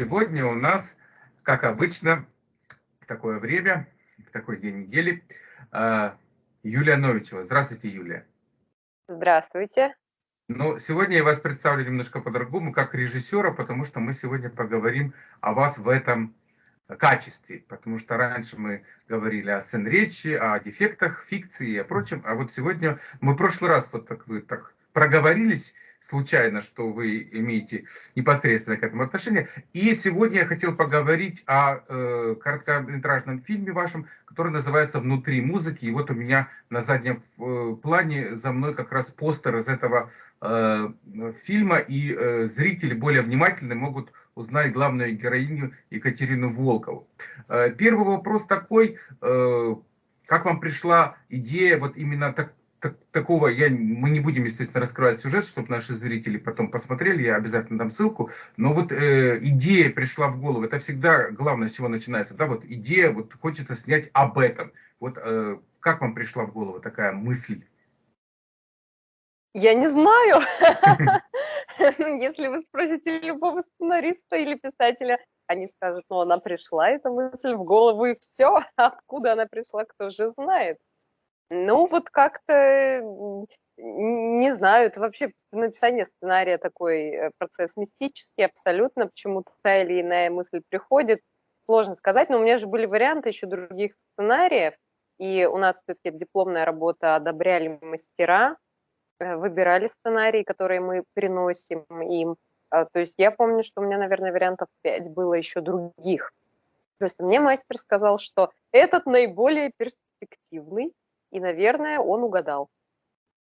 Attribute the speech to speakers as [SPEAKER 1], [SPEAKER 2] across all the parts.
[SPEAKER 1] Сегодня у нас, как обычно, в такое время, в такой день недели, а, Юлия Новичева. Здравствуйте, Юлия.
[SPEAKER 2] Здравствуйте.
[SPEAKER 1] Ну, сегодня я вас представлю немножко по-другому, как режиссера, потому что мы сегодня поговорим о вас в этом качестве, потому что раньше мы говорили о сцен-речи, о дефектах, фикции и о прочем, а вот сегодня мы в прошлый раз вот так вы так проговорились, случайно, что вы имеете непосредственно к этому отношение. И сегодня я хотел поговорить о э, короткометражном фильме вашем, который называется «Внутри музыки». И вот у меня на заднем э, плане за мной как раз постер из этого э, фильма, и э, зрители более внимательно могут узнать главную героиню Екатерину Волкову. Э, первый вопрос такой, э, как вам пришла идея вот именно так, так, такого, я, мы не будем, естественно, раскрывать сюжет, чтобы наши зрители потом посмотрели, я обязательно дам ссылку, но вот э, идея пришла в голову, это всегда главное, с чего начинается, да, вот идея, вот хочется снять об этом, вот э, как вам пришла в голову такая мысль?
[SPEAKER 2] Я не знаю. Если вы спросите любого сценариста или писателя, они скажут, ну, она пришла, эта мысль в голову, и все. Откуда она пришла, кто же знает. Ну, вот как-то, не знаю, это вообще написание сценария такой э, процесс мистический абсолютно, почему-то та или иная мысль приходит, сложно сказать, но у меня же были варианты еще других сценариев, и у нас все-таки дипломная работа одобряли мастера, э, выбирали сценарии, которые мы приносим им. А, то есть я помню, что у меня, наверное, вариантов 5 было еще других. То есть мне мастер сказал, что этот наиболее перспективный, и, наверное, он угадал.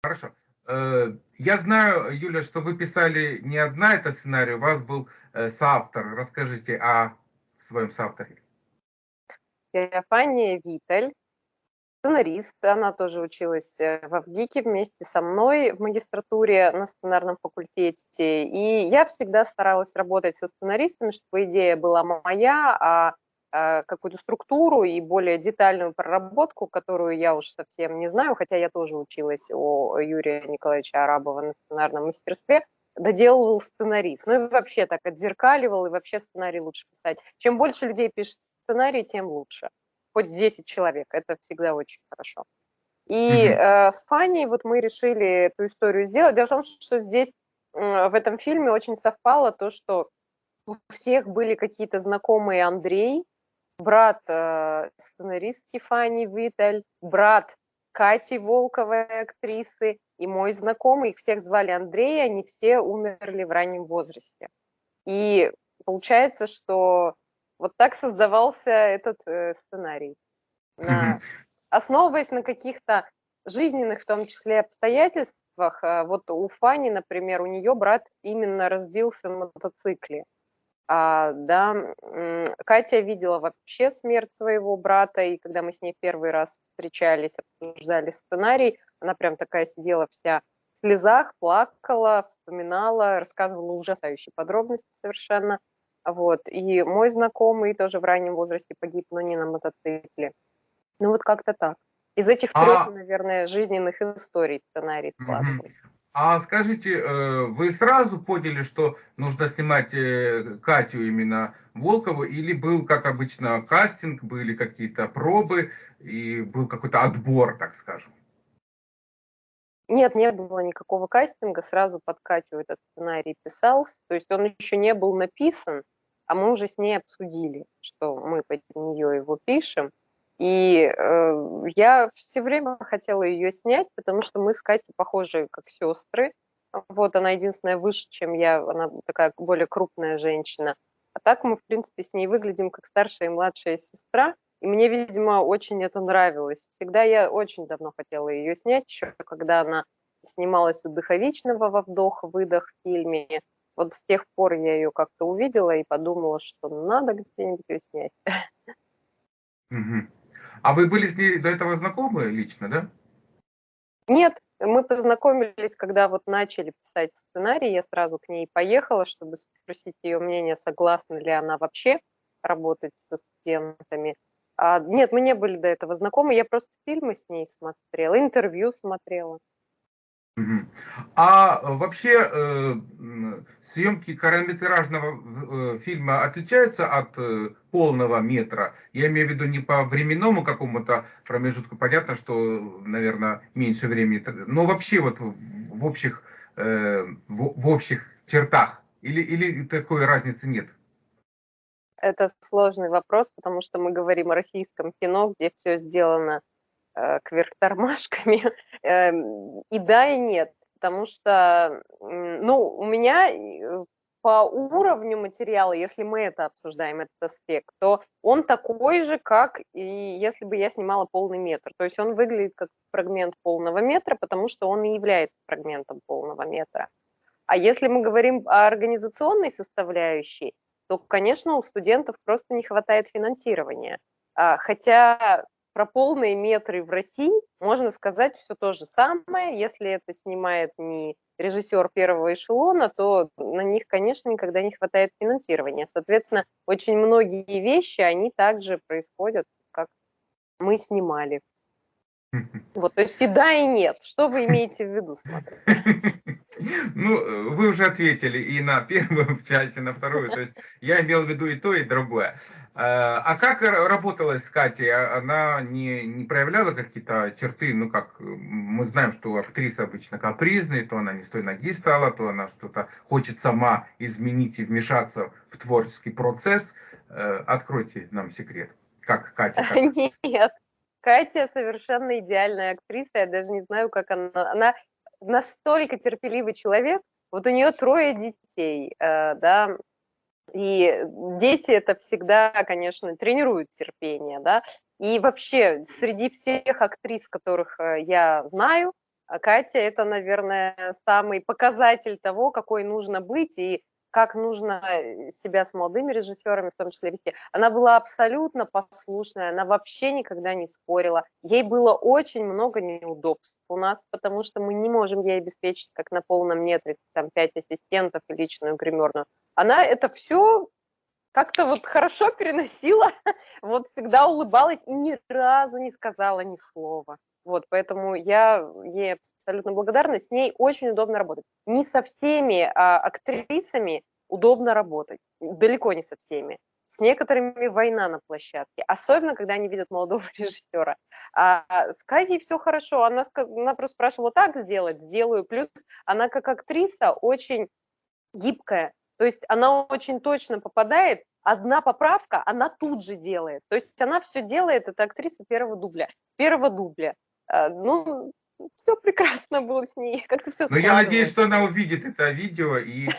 [SPEAKER 1] Хорошо. Э, я знаю, Юля, что вы писали не одна это сценарий, у вас был э, соавтор. Расскажите о своем соавторе.
[SPEAKER 2] Фания Виталь, сценарист. Она тоже училась э, в Авдике вместе со мной в магистратуре на сценарном факультете. И я всегда старалась работать со сценаристами, чтобы идея была моя, а, какую-то структуру и более детальную проработку, которую я уж совсем не знаю, хотя я тоже училась у Юрия Николаевича Арабова на сценарном мастерстве, доделывал сценарист. Ну и вообще так отзеркаливал, и вообще сценарий лучше писать. Чем больше людей пишет сценарий, тем лучше. Хоть 10 человек, это всегда очень хорошо. И mm-hmm. э, с Фаней вот мы решили эту историю сделать. Дело в том, что здесь э, в этом фильме очень совпало то, что у всех были какие-то знакомые Андрей, брат э, сценаристки Фани Виталь, брат Кати Волковой, актрисы, и мой знакомый, их всех звали Андрей, они все умерли в раннем возрасте. И получается, что вот так создавался этот э, сценарий. На, основываясь на каких-то жизненных, в том числе, обстоятельствах, э, вот у Фани, например, у нее брат именно разбился на мотоцикле. А, да, Катя видела вообще смерть своего брата, и когда мы с ней первый раз встречались, обсуждали сценарий, она прям такая сидела вся в слезах, плакала, вспоминала, рассказывала ужасающие подробности совершенно. Вот. И мой знакомый тоже в раннем возрасте погиб, но не на мотоцикле. Ну вот как-то так. Из этих трех, а... наверное, жизненных историй сценарий складывается.
[SPEAKER 1] А скажите, э, вы сразу поняли, что нужно снимать э, Катю именно Волкову, или был, как обычно, кастинг, были какие-то пробы, и был какой-то отбор, так скажем?
[SPEAKER 2] Нет, не было никакого кастинга, сразу под Катю этот сценарий писался, то есть он еще не был написан, а мы уже с ней обсудили, что мы под нее его пишем, и э, я все время хотела ее снять, потому что мы с Катей похожи как сестры. Вот она единственная выше, чем я, она такая более крупная женщина. А так мы, в принципе, с ней выглядим как старшая и младшая сестра. И мне, видимо, очень это нравилось. Всегда я очень давно хотела ее снять, еще когда она снималась у Дыховичного во «Вдох-выдох» фильме. Вот с тех пор я ее как-то увидела и подумала, что надо где-нибудь ее снять.
[SPEAKER 1] Угу. А вы были с ней до этого знакомы лично, да?
[SPEAKER 2] Нет, мы познакомились, когда вот начали писать сценарий, я сразу к ней поехала, чтобы спросить ее мнение, согласна ли она вообще работать со студентами. А, нет, мы не были до этого знакомы, я просто фильмы с ней смотрела, интервью смотрела.
[SPEAKER 1] А э, вообще э, съемки короткометражного э, фильма отличаются от полного метра? Я имею в виду не по временному какому-то промежутку, понятно, что, наверное, меньше времени, но вообще вот в, общих, в, общих чертах или, или такой разницы нет?
[SPEAKER 2] Это сложный вопрос, потому что мы говорим о российском кино, где все сделано кверх тормашками. Эм, и да, и нет. Потому что, ну, у меня э, по уровню материала, если мы это обсуждаем, этот аспект, то он такой же, как и если бы я снимала полный метр. То есть он выглядит как фрагмент полного метра, потому что он и является фрагментом полного метра. А если мы говорим о организационной составляющей, то, конечно, у студентов просто не хватает финансирования. А, хотя про полные метры в России можно сказать все то же самое. Если это снимает не режиссер первого эшелона, то на них, конечно, никогда не хватает финансирования. Соответственно, очень многие вещи, они также происходят, как мы снимали. Вот, то есть и да, и нет. Что вы имеете в виду, смотрите?
[SPEAKER 1] Ну, вы уже ответили и на первую часть, и на вторую. То есть я имел в виду и то, и другое. А, а как работалось с Катей? А она не, не проявляла какие-то черты? Ну, как мы знаем, что актриса обычно капризная, то она не с той ноги стала, то она что-то хочет сама изменить и вмешаться в творческий процесс. Э, откройте нам секрет. Как Катя? Как...
[SPEAKER 2] Нет. Катя совершенно идеальная актриса, я даже не знаю, как она... Она настолько терпеливый человек, вот у нее трое детей, э, да, и дети это всегда, конечно, тренируют терпение, да, и вообще среди всех актрис, которых э, я знаю, Катя это, наверное, самый показатель того, какой нужно быть, и как нужно э, себя с молодыми режиссерами в том числе вести. Она была абсолютно послушная, она вообще никогда не спорила. Ей было очень много неудобств у нас, потому что мы не можем ей обеспечить, как на полном метре, там, пять ассистентов и личную гримерную. Она это все как-то вот хорошо переносила, вот всегда улыбалась и ни разу не сказала ни слова. Вот, поэтому я ей абсолютно благодарна. С ней очень удобно работать. Не со всеми а, актрисами удобно работать. Далеко не со всеми. С некоторыми война на площадке. Особенно, когда они видят молодого режиссера. А с Катей все хорошо. Она, она просто спрашивала, так сделать? Сделаю. Плюс она как актриса очень гибкая. То есть она очень точно попадает одна поправка, она тут же делает. То есть она все делает, это актриса первого дубля, первого дубля. А, ну, все прекрасно было с ней, как-то все
[SPEAKER 1] Но я надеюсь, что она увидит это видео и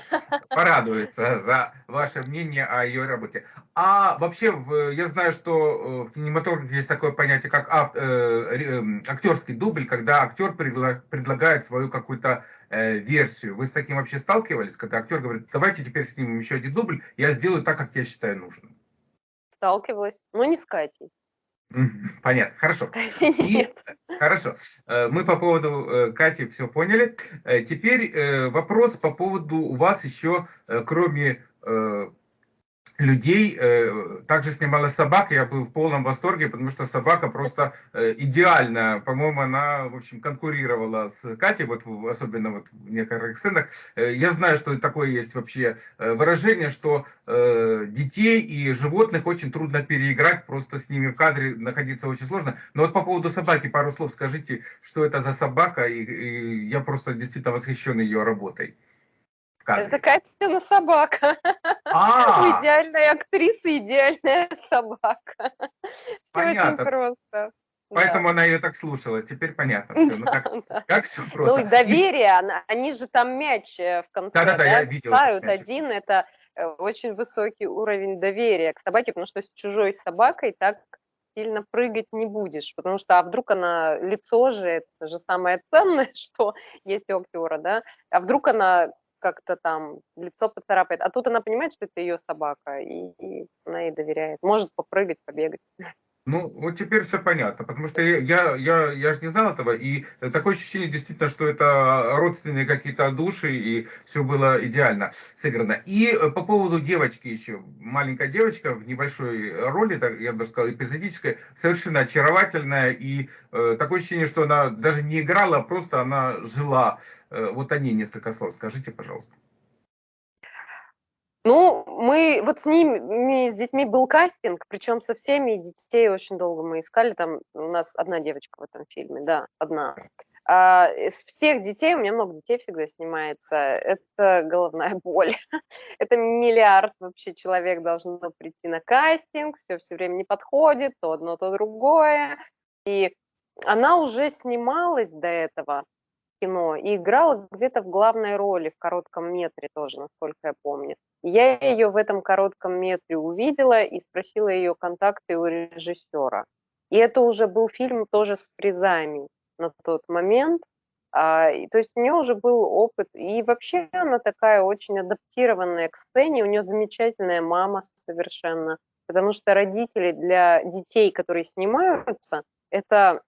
[SPEAKER 1] порадуется за ваше мнение о ее работе. А вообще, я знаю, что э, в кинематографе есть такое понятие, как э, эм, актерский дубль, когда актер предлагает свою какую-то э, версию. Вы с таким вообще сталкивались, когда актер говорит, давайте теперь снимем еще один дубль, я сделаю так, как я считаю нужным?
[SPEAKER 2] Сталкивалась, но не с Катей.
[SPEAKER 1] Понятно, хорошо. И, хорошо. Э, мы по поводу э, Кати все поняли. Э, теперь вопрос по поводу у вас еще, кроме людей. Э, также снимала собак, я был в полном восторге, потому что собака просто э, идеально, по-моему, она, в общем, конкурировала с Катей, вот особенно вот в некоторых сценах. Э, я знаю, что такое есть вообще выражение, что детей и животных очень трудно переиграть, просто с ними в кадре находиться очень сложно. Но вот по поводу собаки пару слов скажите, что это за собака, и, и я просто действительно восхищен ее работой.
[SPEAKER 2] Это Катина собака. А! Идеальная актриса, идеальная собака.
[SPEAKER 1] Все очень просто. Поэтому да. она ее так слушала. Теперь понятно все. Ну, как, да. как все просто.
[SPEAKER 2] Ну, доверие, она, они же там мяч э, в конце. Да, да, да, я видел. один, это э, очень высокий уровень доверия к собаке, потому что с чужой собакой так сильно прыгать не будешь, потому что а вдруг она лицо же, это же самое ценное, что есть у актера, да, а вдруг она как-то там лицо поцарапает. А тут она понимает, что это ее собака, и, и она ей доверяет. Может попрыгать, побегать.
[SPEAKER 1] Ну, вот теперь все понятно, потому что я, я, я, я же не знал этого, и такое ощущение действительно, что это родственные какие-то души, и все было идеально сыграно. И э, по поводу девочки еще, маленькая девочка в небольшой роли, так, я бы сказал, эпизодической, совершенно очаровательная, и э, такое ощущение, что она даже не играла, а просто она жила. Э, вот о ней несколько слов скажите, пожалуйста.
[SPEAKER 2] Ну, мы вот с ними, с детьми был кастинг, причем со всеми детей очень долго мы искали. Там у нас одна девочка в этом фильме, да, одна. А, из всех детей, у меня много детей всегда снимается, это головная боль. это миллиард вообще человек должно прийти на кастинг, все все время не подходит, то одно, то другое. И она уже снималась до этого кино и играла где-то в главной роли, в коротком метре тоже, насколько я помню. Я ее в этом коротком метре увидела и спросила ее контакты у режиссера. И это уже был фильм тоже с призами на тот момент. А, и, то есть у нее уже был опыт. И вообще она такая очень адаптированная к сцене. У нее замечательная мама совершенно. Потому что родители для детей, которые снимаются, это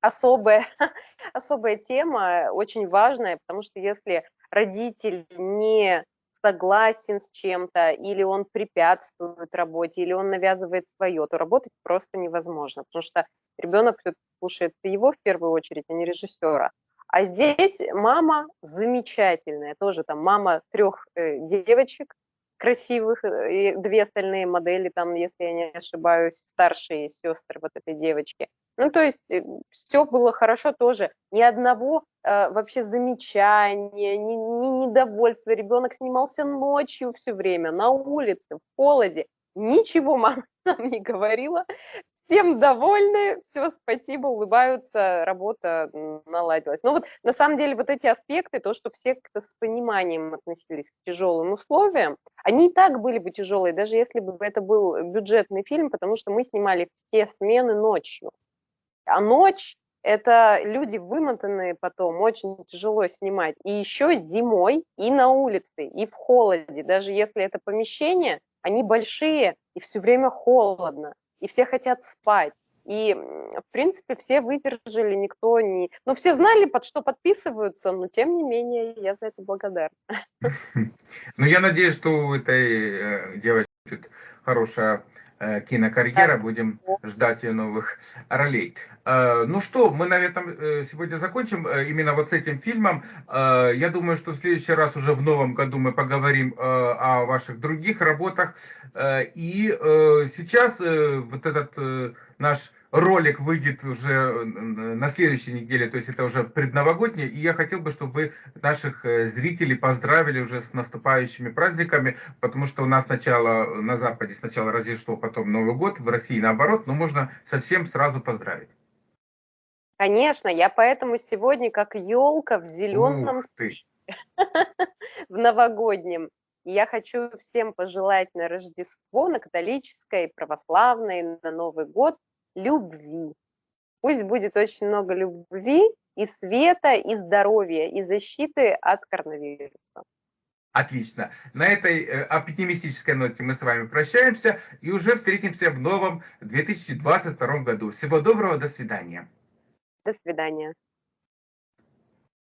[SPEAKER 2] особая, особая тема, очень важная, потому что если родитель не согласен с чем-то, или он препятствует работе, или он навязывает свое, то работать просто невозможно, потому что ребенок слушает его в первую очередь, а не режиссера. А здесь мама замечательная, тоже там мама трех э, девочек красивых, э, и две остальные модели, там, если я не ошибаюсь, старшие сестры вот этой девочки. Ну, то есть э, все было хорошо тоже. Ни одного вообще замечания, ни, ни недовольства. Ребенок снимался ночью все время, на улице, в холоде. Ничего мама нам не говорила. Всем довольны, все, спасибо, улыбаются, работа наладилась. Но вот на самом деле вот эти аспекты, то, что все как-то с пониманием относились к тяжелым условиям, они и так были бы тяжелые, даже если бы это был бюджетный фильм, потому что мы снимали все смены ночью. А ночь – это люди вымотанные потом, очень тяжело снимать. И еще зимой, и на улице, и в холоде. Даже если это помещение, они большие, и все время холодно, и все хотят спать. И, в принципе, все выдержали, никто не... Ну, все знали, под что подписываются, но, тем не менее, я за это благодарна.
[SPEAKER 1] Ну, я надеюсь, что у этой э, девочки будет хорошая кинокарьера. Будем ждать ее новых ролей. Э, ну что, мы на этом э, сегодня закончим именно вот с этим фильмом. Я думаю, что в следующий раз уже в новом году мы поговорим о ваших других работах. И сейчас вот этот наш ролик выйдет уже э, на следующей неделе, то есть это уже предновогоднее, и я хотел бы, чтобы вы наших э, зрителей поздравили уже с наступающими праздниками, потому что у нас сначала на Западе сначала Рождество, потом Новый год, в России наоборот, но можно совсем сразу поздравить.
[SPEAKER 2] Конечно, я поэтому сегодня как елка в зеленом, в новогоднем. я хочу всем пожелать на Рождество, на католическое, православное, на Новый год любви. Пусть будет очень много любви и света, и здоровья, и защиты от коронавируса.
[SPEAKER 1] Отлично. На этой э, оптимистической ноте мы с вами прощаемся и уже встретимся в новом 2022 году. Всего доброго, до свидания.
[SPEAKER 2] До свидания.